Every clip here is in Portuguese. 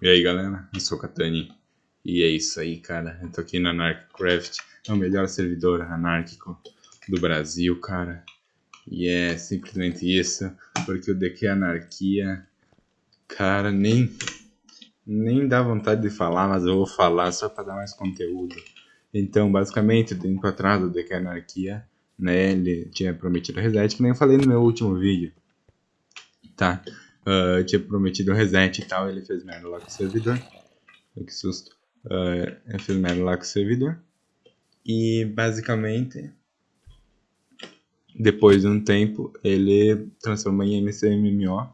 E aí galera, eu sou o Katani e é isso aí cara, eu tô aqui na Anarchcraft, é o melhor servidor anárquico do Brasil cara. E é simplesmente isso, porque o DQ Anarquia, cara, nem, nem dá vontade de falar, mas eu vou falar só pra dar mais conteúdo. Então basicamente, tempo atrás o DQ Anarquia, né, ele tinha prometido reset, que nem eu falei no meu último vídeo Tá, uh, tinha prometido reset e tal, ele fez merda lá com o servidor. Que susto. Uh, ele fez merda lá com o servidor. E basicamente, depois de um tempo, ele transformou em MCMMO,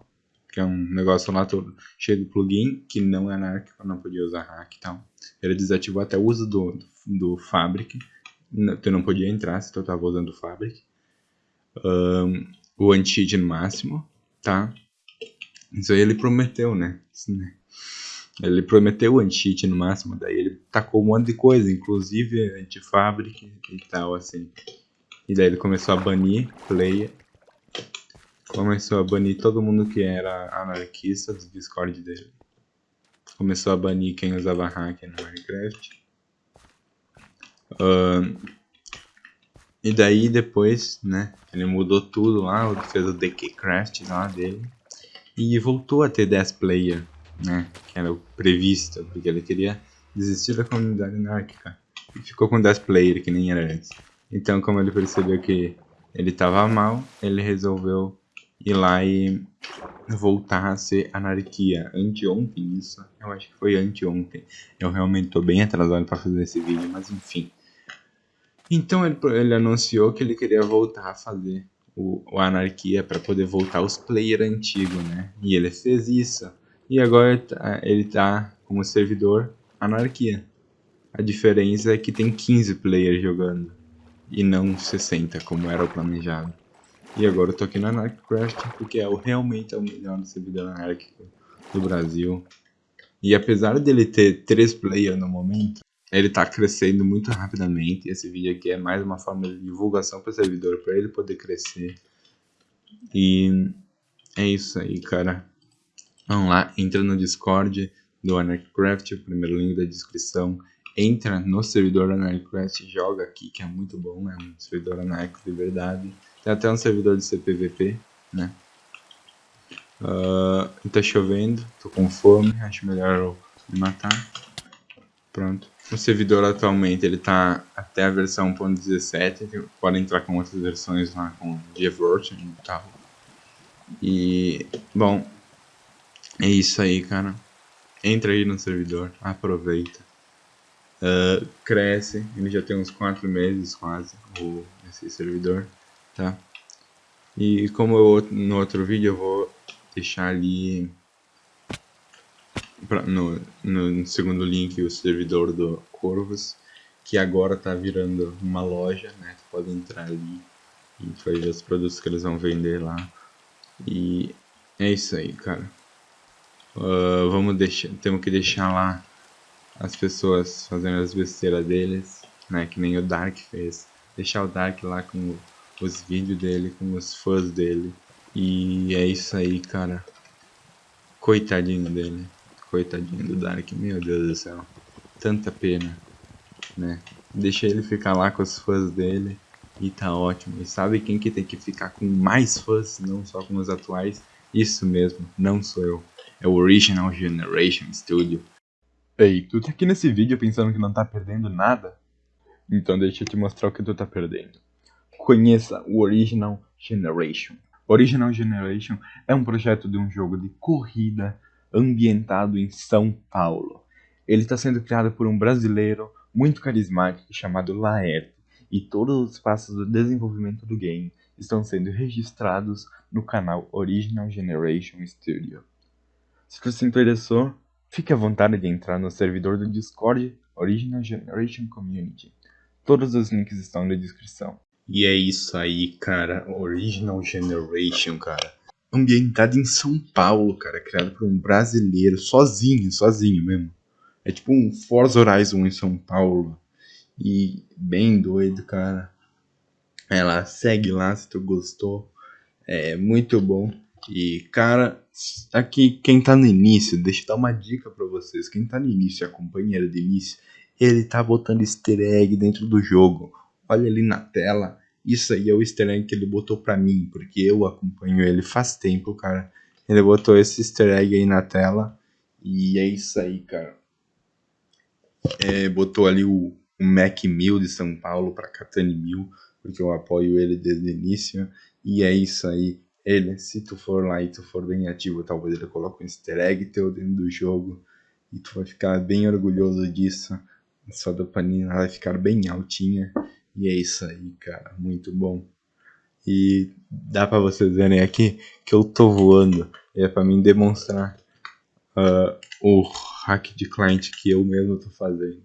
que é um negócio lá todo cheio de plugin, que não é anárquico, não podia usar hack e tal. Ele desativou até o uso do, do Fabric, tu não podia entrar se tu estava usando o Fabric. Um, o anti-cheat máximo, tá? Isso aí ele prometeu, né? Ele prometeu anti-cheat no máximo, daí ele tacou um monte de coisa, inclusive anti-fabric e tal, assim. E daí ele começou a banir player. Começou a banir todo mundo que era anarquista do Discord dele. Começou a banir quem usava hack no Minecraft. Uh, e daí depois, né, ele mudou tudo lá, fez o DKCraft lá dele e voltou a ter 10 player, né, que era o previsto, porque ele queria desistir da comunidade anárquica e ficou com 10 player que nem era antes. Então, como ele percebeu que ele estava mal, ele resolveu ir lá e voltar a ser anarquia. Anteontem isso, eu acho que foi anteontem. Eu realmente estou bem atrasado para fazer esse vídeo, mas enfim. Então ele, ele anunciou que ele queria voltar a fazer o, o Anarquia para poder voltar os player antigo, né? E ele fez isso. E agora tá, ele tá como servidor Anarquia. A diferença é que tem 15 players jogando e não 60 como era o planejado. E agora eu tô aqui na Anarchcraft porque é o, realmente é o melhor servidor anárquico do Brasil. E apesar dele ter 3 players no momento, ele está crescendo muito rapidamente. Esse vídeo aqui é mais uma forma de divulgação para o servidor, para ele poder crescer. E é isso aí, cara. Vamos lá, entra no Discord do Anarchcraft, o primeiro link da descrição. Entra no servidor Anarchcraft, joga aqui, que é muito bom, é um servidor anárquico de verdade. Tem até um servidor de CPVP, né? Uh, tá chovendo, tô com fome, acho melhor eu me matar. Pronto. O servidor atualmente ele tá até a versão 1.17, pode entrar com outras versões lá com GeForce e tal. E, bom, é isso aí, cara. Entra aí no servidor, aproveita. Uh, cresce, ele já tem uns 4 meses quase, o, esse servidor, tá? E como eu, no outro vídeo eu vou deixar ali pra, no, no segundo link o servidor do Corvus, que agora está virando uma loja, né? Tu pode entrar ali e vai ver os produtos que eles vão vender lá. E é isso aí, cara. Uh, vamos deixar, temos que deixar lá as pessoas fazendo as besteiras deles, né? Que nem o Dark fez. Deixar o Dark lá com os vídeos dele, com os fãs dele. E é isso aí, cara. Coitadinho dele. Coitadinho do Dark, meu Deus do céu. Tanta pena, né? Deixa ele ficar lá com os fãs dele e tá ótimo. E sabe quem que tem que ficar com mais fãs, não só com os atuais? Isso mesmo, não sou eu. É o Original Generation Studio. Ei, tu tá aqui nesse vídeo pensando que não tá perdendo nada? Então deixa eu te mostrar o que tu tá perdendo. Conheça o Original Generation. Original Generation é um projeto de um jogo de corrida ambientado em São Paulo. Ele está sendo criado por um brasileiro muito carismático chamado Laerte, e todos os passos do desenvolvimento do game estão sendo registrados no canal Original Generation Studio. Se você se interessou, fique à vontade de entrar no servidor do Discord Original Generation Community. Todos os links estão na descrição. E é isso aí, cara. Original Generation, cara ambientado em São Paulo, cara, criado por um brasileiro, sozinho, sozinho mesmo. É tipo um Forza Horizon em São Paulo. E bem doido, cara. Ela segue lá se tu gostou. É muito bom. E, cara, aqui quem tá no início, deixa eu dar uma dica para vocês. Quem tá no início, acompanha ele do início, ele tá botando easter egg dentro do jogo. Olha ali na tela, isso aí é o easter egg que ele botou pra mim, porque eu acompanho ele faz tempo, cara. Ele botou esse easter egg aí na tela e é isso aí, cara. É, botou ali o, o Mac 1000 de São Paulo para Catane 1000, porque eu apoio ele desde o início. E é isso aí. Ele, se tu for lá e tu for bem ativo, talvez ele coloque um easter egg teu dentro do jogo. E tu vai ficar bem orgulhoso disso. Sua dopamina vai ficar bem altinha. E é isso aí, cara. Muito bom. E dá para vocês verem aqui que eu tô voando. É para mim demonstrar uh, o hack de cliente que eu mesmo tô fazendo.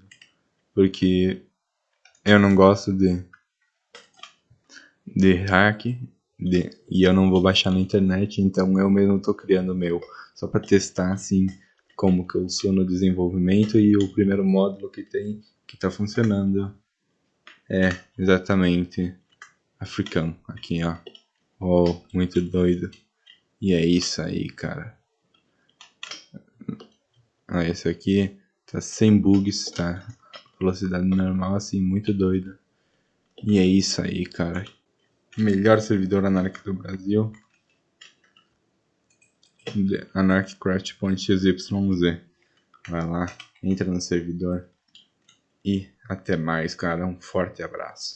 Porque eu não gosto de, de hack de, e eu não vou baixar na internet, então eu mesmo tô criando o meu. Só para testar assim como que eu sou no desenvolvimento e o primeiro módulo que tem que tá funcionando é exatamente africano aqui ó. Oh, muito doido. E é isso aí, cara. Ah, esse aqui tá sem bugs, tá? Velocidade normal, assim, muito doida. E é isso aí, cara. Melhor servidor Anarch do Brasil. AnarchCraft.xyz Vai lá, entra no servidor. E até mais, cara. Um forte abraço.